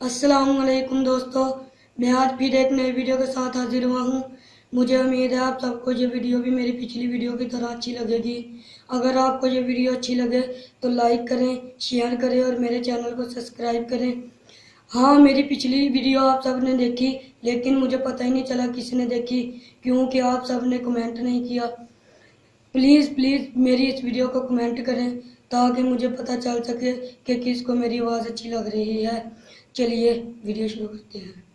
السلام علیکم دوستو، میں آج پھر ایک نئے ویڈیو کے ساتھ حاضر ہوا ہوں۔ مجھے امید ہے آپ سب کو یہ ویڈیو بھی میری پچھلی ویڈیو کی طرح اچھی لگے گی۔ اگر آپ کو یہ ویڈیو اچھی لگے تو لائک کریں، شیئر کریں اور میرے چینل کو سبسکرائب کریں۔ ہاں میری پچھلی ویڈیو آپ سب نے دیکھی، لیکن مجھے پتہ ہی نہیں چلا کس نے دیکھی، کیونکہ آپ سب نے کمنٹ نہیں کیا۔ پلیز پلیز میری اس ویڈیو کو کمنٹ کریں تاکہ مجھے پتہ چل سکے کہ کس کو میری آواز اچھی لگ رہی ہے۔ چلیے، ویڈیو شروع کرتے ہیں۔